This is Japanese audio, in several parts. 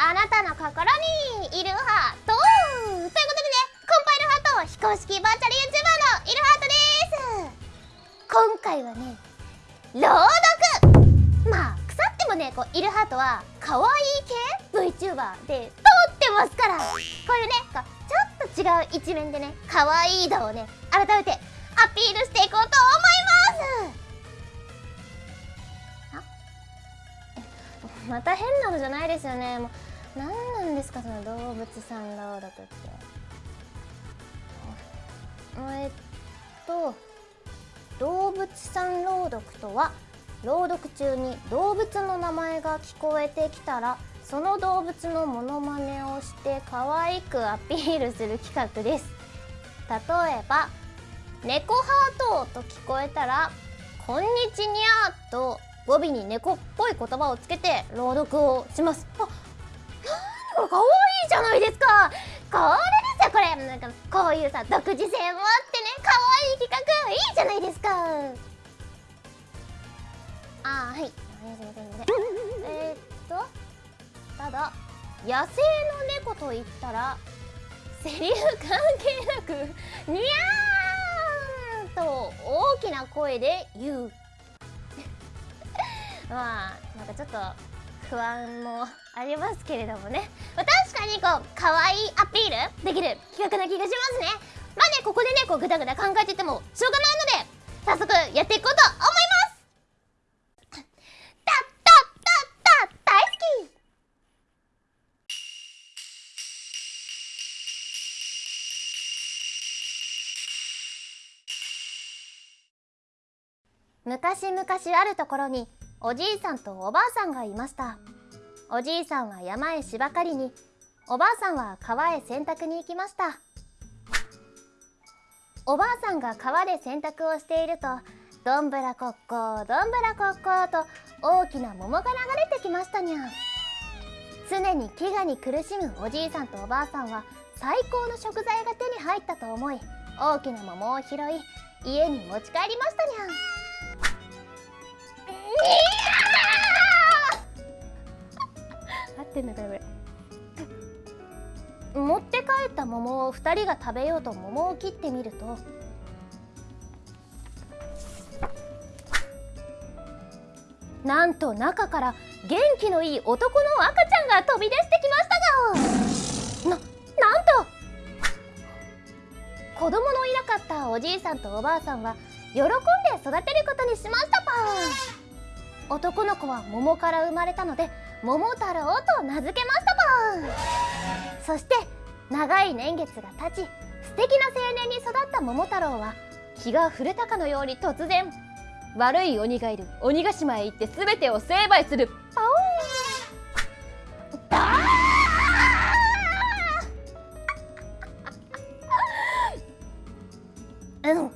あなたの心にいるハートということでねコンパイルハート非公式バーチャル YouTuber のいるハートです今回はね朗読まあ腐ってもねこういるハートは可愛い系 VTuber で通ってますからこういうねこうちょっと違う一面でね可愛い度をね改めてアピールしていこうと思いますまた変なのじゃないですよねもう何なんですかその動物さん朗読って。えっと動物さん朗読とは朗読中に動物の名前が聞こえてきたらその動物のモノマネをして可愛くアピールする企画です。例えば「猫ハート」と聞こえたら「こんにちにゃ」と語尾に猫っぽい言葉をつけて朗読をします。あこれかわいいじゃないですか。これですよこれ。なんかこういうさ独自性もあってねかわいい企画いいじゃないですか。あーはい。えー、っとただ野生の猫と言ったらセリフ関係なくにゃーんと大きな声で言う。まあなんかちょっと不安もありますけれどもね、まあ、確かにこう可愛いアピールできる企画な気がしますね。まあねここでねこうグダグダ考えててもしょうがないので早速やっていこうと思います。たったったった大好き。昔々あるところにおじいさんとおばあさんがいました。おじいさんは山へ芝刈りにおばあさんは川へ洗濯に行きました。おばあさんが川で洗濯をしているとどんぶらこっこどんぶらこっこと大きな桃が流れてきましたにゃ常に飢餓に苦しむおじいさんとおばあさんは最高の食材が手に入ったと思い大きな桃を拾い家に持ち帰りましたにゃん。合ってんのかこれ。持って帰った桃を2人が食べようと桃を切ってみると。なんと中から元気のいい男の赤ちゃんが飛び出してきましたがななんと。子供のいなかったおじいさんとおばあさんは喜んで育てることにしましたぱ男の子は桃から生まれたので桃太郎と名付けましたぱそして長い年月が経ち素敵な青年に育った桃太郎は気が触れたかのように突然悪い鬼がいる鬼ヶ島へ行って全てを成敗する。パオーン。だー。うん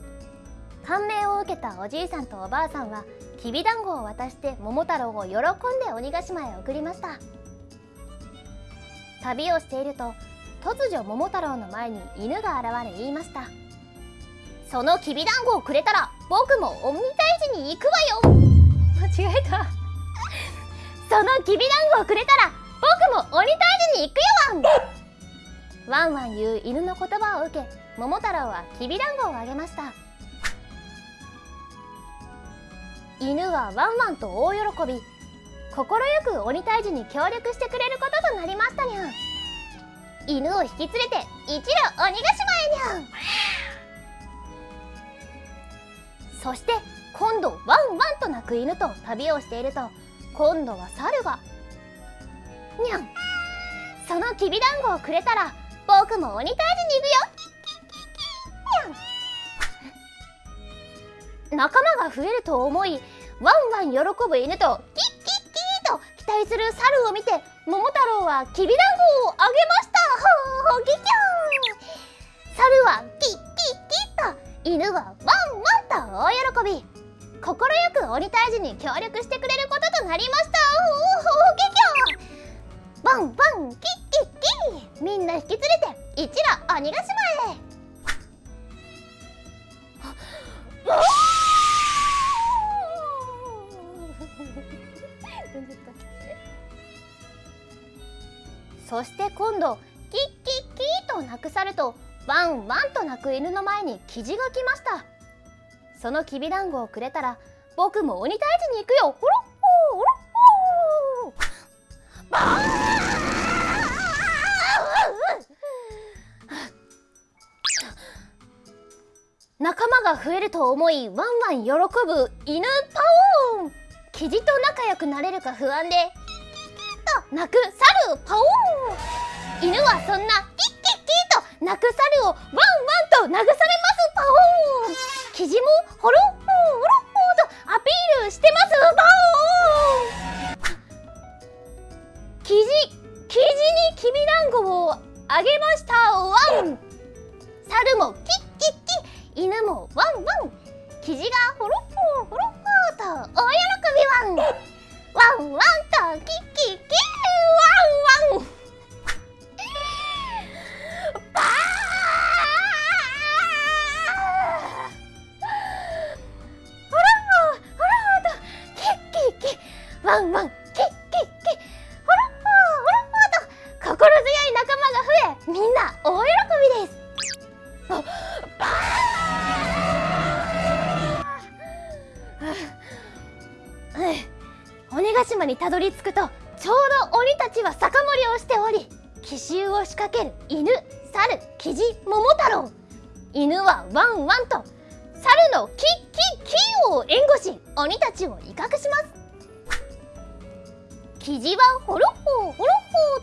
感銘を受けたおじいさんとおばあさんはきびだんごを渡して桃太郎を喜んで鬼ヶ島へ送りました。旅をしていると突如桃太郎の前に犬が現れ言いました。そのきびだんごをくれたら僕も鬼退治に行くわよ。間違えた。そのきびだんごをくれたら僕も鬼退治に行くよ。ワンワンワン言う犬の言葉を受け桃太郎はきびだんごをあげました犬はワンワンと大喜び。快く鬼退治に協力してくれることとなりましたにゃん。犬を引き連れて一路鬼ヶ島へにゃん。そして今度ワンワンと鳴く犬と旅をしていると今度は猿がにゃん。そのきびだんごをくれたら僕も鬼退治に行くよ。にゃん。仲間が増えると思いワンワン喜ぶ犬とキッキッキーと期待する猿を見て桃太郎はきびだんごをあげました。ほほぎきょん猿はキッキッキッと犬はワンワンと大喜び。快く鬼退治に協力してくれることとなりました。ほほぎきょんバンバンキッキッキー。みんな引き連れて一路鬼ヶ島へ。く犬の前にキジが来ました。そのきびだんごをくれたら僕も鬼退治に行くよ。ほろっほーほろっほーバー仲間が増えると思いワンワン喜ぶ犬パオーンキジと仲良くなれるか不安でと鳴く猿パオーン犬はそんな泣く猿をワンワンと慰めますパオーン。キジもホロッホーホロッホーとアピールしてます。パオり着くとちょうど鬼たちは酒盛りをしており奇襲を仕掛ける犬猿キジ桃太郎犬はワンワンと猿のキッキッキーを援護し鬼たちを威嚇します。キジはホロッホーホロ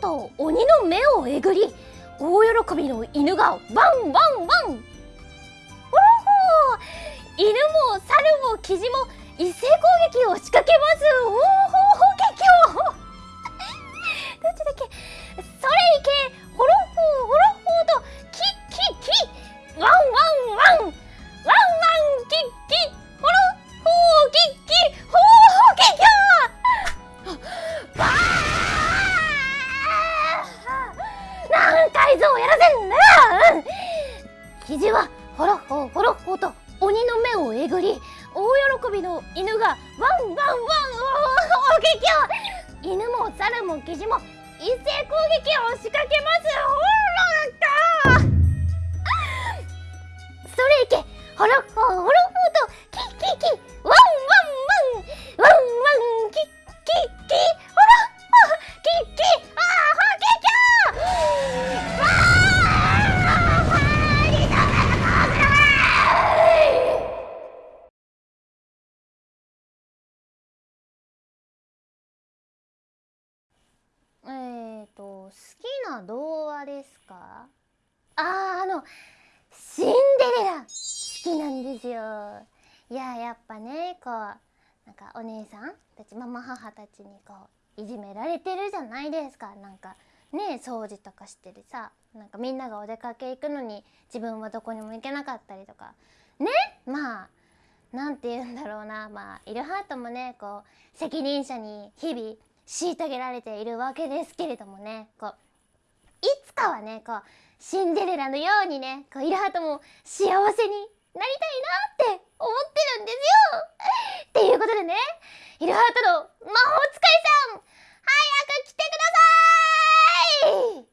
ッホーと鬼の目をえぐり大喜びの犬がワンワンワン。ホロッホー！犬も猿もキジも一斉攻撃を仕掛けます。おおの犬がワンワンワンおお激を犬も猿もキジも一斉攻撃を仕掛けます。ほらかそれいけホロッホーホロホーとキッキッキッーと好きな童話ですか？あーあのシンデレラ好きなんですよ。いややっぱねこうなんかお姉さんたちママ母たちにこういじめられてるじゃないですか。なんかね掃除とかしてるさなんかみんながお出かけ行くのに自分はどこにも行けなかったりとか。ねまあなんて言うんだろうな。まあイルハートもねこう責任者に日々虐げられているわけですけれどもね。こういつかはねこうシンデレラのようにねこうイラハートも幸せになりたいなって思ってるんですよ。っていうことでねイルハートの魔法使いさん早く来てください！